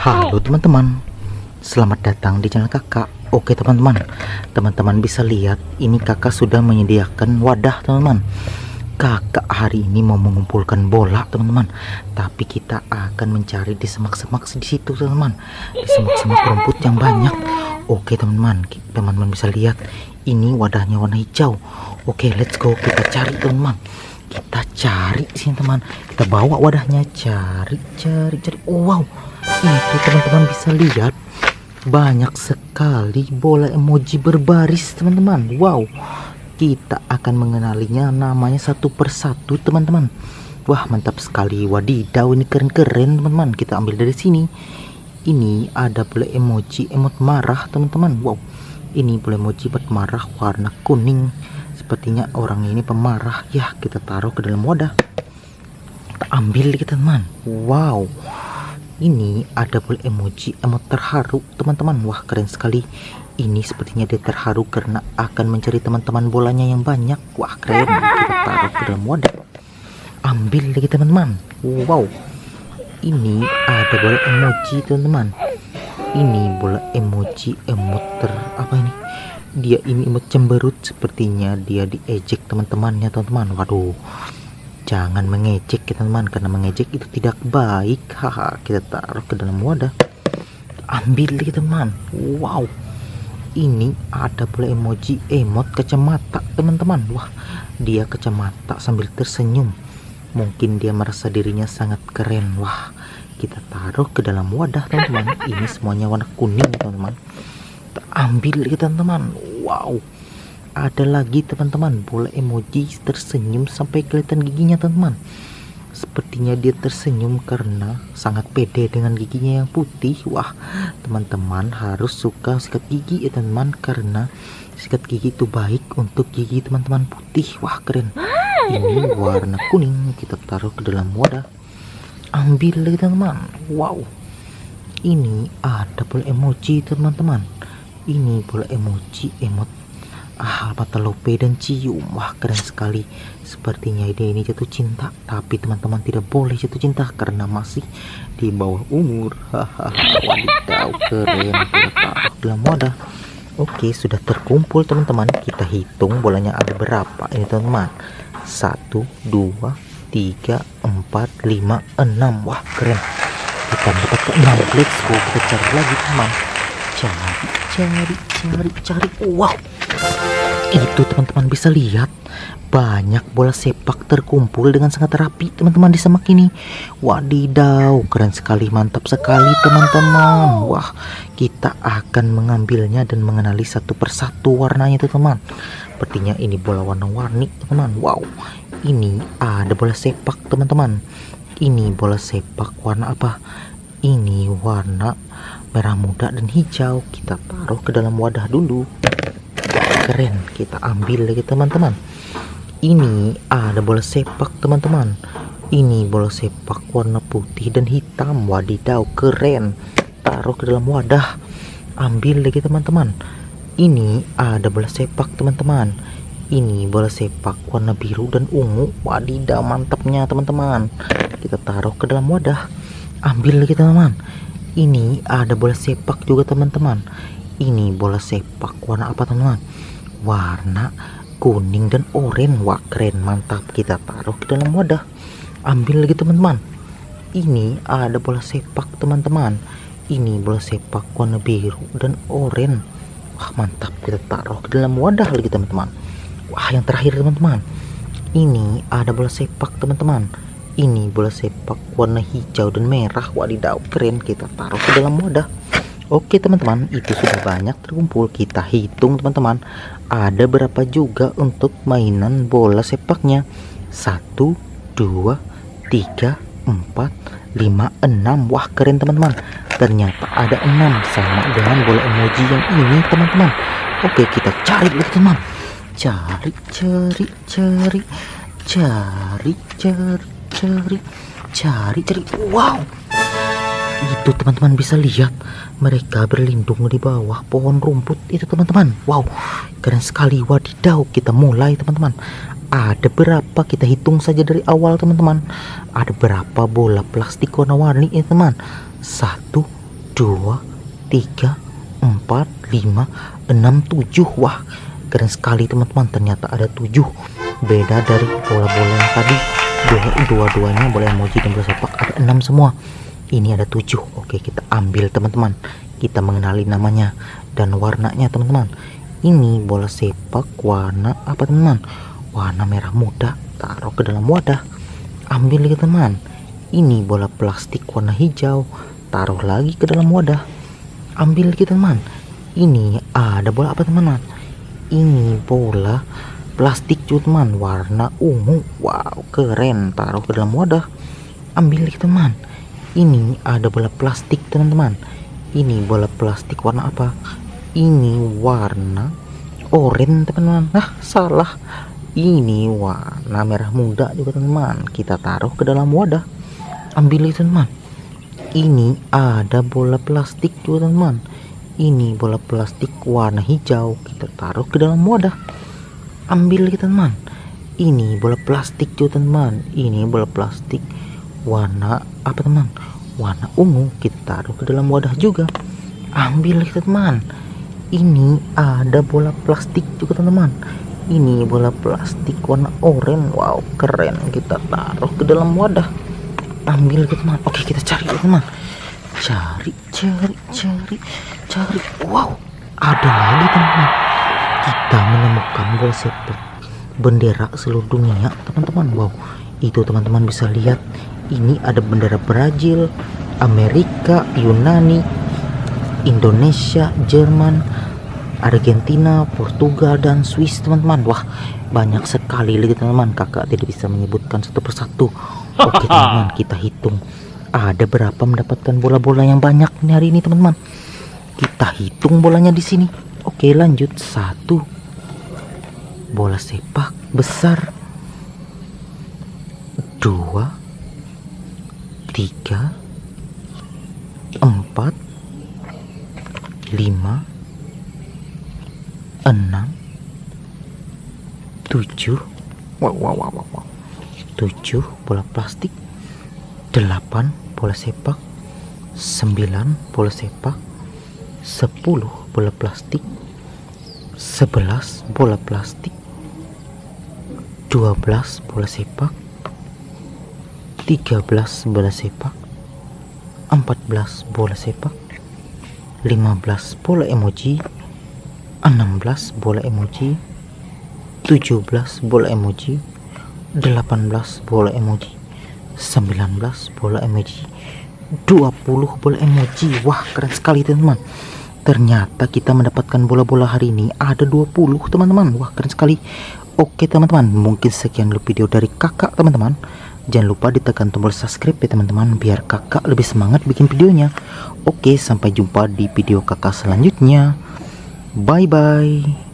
Halo teman-teman. Selamat datang di channel kakak. Oke teman-teman. Teman-teman bisa lihat Ini kakak sudah menyediakan wadah teman-teman. Kakak hari ini mau mengumpulkan bola teman-teman. Tapi kita akan mencari di semak-semak di situ teman-teman. Di semak-semak rumput yang banyak. Oke teman-teman. Teman-teman bisa lihat Ini wadahnya warna hijau. Oke let's go. Kita cari teman-teman. Kita cari sih teman. Kita bawa wadahnya. Cari cari cari. Wow itu teman-teman bisa lihat banyak sekali bola emoji berbaris teman-teman wow kita akan mengenalinya namanya satu persatu teman-teman wah mantap sekali wadidaw ini keren-keren teman-teman kita ambil dari sini ini ada bola emoji emot marah teman-teman wow ini bola emoji buat marah warna kuning Sepertinya orang ini pemarah. Ya, kita taruh ke dalam wadah. Kita ambil kita teman. Wow. Ini ada boleh emoji emot terharu teman-teman. Wah, keren sekali. Ini sepertinya dia terharu karena akan mencari teman-teman bolanya yang banyak. Wah, keren. Kita taruh ke dalam wadah. Ambil lagi teman-teman. Wow. Ini ada bola emoji teman-teman. Ini bola emoji emot ter apa ini? dia ini imut cemberut sepertinya dia diejek teman-temannya teman-teman waduh jangan mengejek ya teman-teman karena mengejek itu tidak baik. Haha kita taruh ke dalam wadah. Ambil ya teman. Wow. Ini ada pula emoji emot kacamata teman-teman. Wah dia kacamata sambil tersenyum. Mungkin dia merasa dirinya sangat keren. Wah kita taruh ke dalam wadah teman-teman. Ini semuanya warna kuning teman-teman. Ambil ya teman-teman. Wow ada lagi teman-teman. Bola emoji tersenyum sampai kelihatan giginya teman-teman. Sepertinya dia tersenyum karena sangat pede dengan giginya yang putih. Wah teman-teman harus suka sikat gigi ya teman-teman karena sikat gigi itu baik untuk gigi teman-teman putih. Wah keren. Ini warna kuning kita taruh ke dalam wadah. Ambil lagi teman-teman. Wow. Ini ada bola emoji teman-teman. Ini bola emoji emot ah mata lope dan cium. Wah keren sekali. Sepertinya ide ini jatuh cinta. Tapi teman-teman tidak boleh jatuh cinta karena masih di bawah umur. Hahaha wadidaw keren. Kita dalam wadah oke sudah terkumpul teman-teman. Kita hitung bolanya ada berapa ini teman-teman? Satu dua tiga empat lima enam. Wah keren. Kita dapat ke enam. Let's go. Kita cari lagi teman. Cari cari cari cari. Wow itu teman-teman bisa lihat. Banyak bola sepak terkumpul dengan sangat rapi teman-teman di semak ini. Wadidaw keren sekali mantap sekali teman-teman. Wah kita akan mengambilnya dan mengenali satu persatu warnanya teman-teman. Sepertinya ini bola warna-warni teman-teman. Wow ini ada bola sepak teman-teman. Ini bola sepak warna apa? Ini warna merah muda dan hijau. Kita taruh ke dalam wadah dulu keren kita ambil lagi teman-teman. Ini ada bola sepak teman-teman. Ini bola sepak warna putih dan hitam. Wadidaw keren. Taruh ke dalam wadah. Ambil lagi teman-teman. Ini ada bola sepak teman-teman. Ini bola sepak warna biru dan ungu. Wadidaw mantapnya teman-teman. Kita taruh ke dalam wadah. Ambil lagi teman-teman. Ini ada bola sepak juga teman-teman ini bola sepak warna apa teman-teman? Warna kuning dan oranye. Wah keren mantap. Kita taruh ke dalam wadah. Ambil lagi teman-teman. Ini ada bola sepak teman-teman. Ini bola sepak warna biru dan oranye. Wah mantap. Kita taruh ke dalam wadah lagi teman-teman. Wah yang terakhir teman-teman. Ini ada bola sepak teman-teman. Ini bola sepak warna hijau dan merah. Wadidaw keren. Kita taruh ke dalam wadah Oke teman-teman itu sudah banyak terkumpul. Kita hitung teman-teman ada berapa juga untuk mainan bola sepaknya? 1 2 3 4, 5, 6 Wah keren teman-teman. Ternyata ada 6 sama dengan bola emoji yang ini teman-teman. Oke kita cari lagi teman Cari, cari, cari. Cari, cari, cari. Cari, cari. Wow! Itu teman-teman bisa lihat. Mereka berlindung di bawah pohon rumput. Itu teman-teman. Wow. Keren sekali. Wadidaw kita mulai teman-teman. Ada berapa? Kita hitung saja dari awal teman-teman. Ada berapa bola plastik warna-warni ini teman? Satu dua tiga empat lima enam tujuh. Wah keren sekali teman-teman. Ternyata ada tujuh. Beda dari bola-bola yang tadi. Dua dua-duanya. Bola emoji dan bola sepak. Ada enam semua ini ada tujuh. Oke kita ambil teman-teman. Kita mengenali namanya dan warnanya teman-teman. Ini bola sepak warna apa teman-teman? Warna merah muda. Taruh ke dalam wadah. Ambil ya teman. Ini bola plastik warna hijau. Taruh lagi ke dalam wadah. Ambil kita teman. Ini ada bola apa teman-teman? Ini bola plastik teman warna ungu. Wow keren. Taruh ke dalam wadah. Ambil teman ini ada bola plastik teman-teman. Ini bola plastik warna apa? Ini warna oranye teman-teman. Nah salah. Ini warna merah muda juga teman-teman. Kita taruh ke dalam wadah. Ambil teman ini ada bola plastik juga teman ini bola plastik warna hijau. Kita taruh ke dalam wadah. Ambil kita teman ini bola plastik juga teman ini bola plastik warna apa teman? Warna ungu kita taruh ke dalam wadah juga. Ambil teman. Ini ada bola plastik juga teman-teman ini bola plastik warna oranye. Wow keren. Kita taruh ke dalam wadah. Ambil teman. Oke kita cari teman. Cari cari cari cari. Wow ada lagi teman. Kita menemukan bola sepak bendera seluruh dunia teman-teman. Wow itu teman-teman bisa lihat ini ada bendera Brazil Amerika Yunani Indonesia Jerman Argentina Portugal dan Swiss teman-teman. Wah banyak sekali lagi teman-teman. Kakak tidak bisa menyebutkan satu persatu. Oke teman-teman kita hitung. Ada berapa mendapatkan bola-bola yang banyak nih hari ini teman-teman. Kita hitung bolanya di sini. Oke lanjut. Satu. Bola sepak besar. Dua tiga. Empat. Lima. Enam. Tujuh. Wow wow wow wow 7 bola plastik. 8 bola sepak. 9 bola sepak. 10 bola plastik. 11 bola plastik. 12 bola sepak 13 bola sepak 14 bola sepak 15 bola emoji 16 bola emoji 17 bola emoji 18 bola emoji 19 bola emoji 20 bola emoji. Wah keren sekali teman-teman. Ternyata kita mendapatkan bola-bola hari ini. Ada 20 teman-teman. Wah keren sekali. Oke teman-teman mungkin sekian dulu video dari kakak teman-teman jangan lupa ditekan tombol subscribe ya teman-teman biar kakak lebih semangat bikin videonya. Oke sampai jumpa di video kakak selanjutnya. Bye bye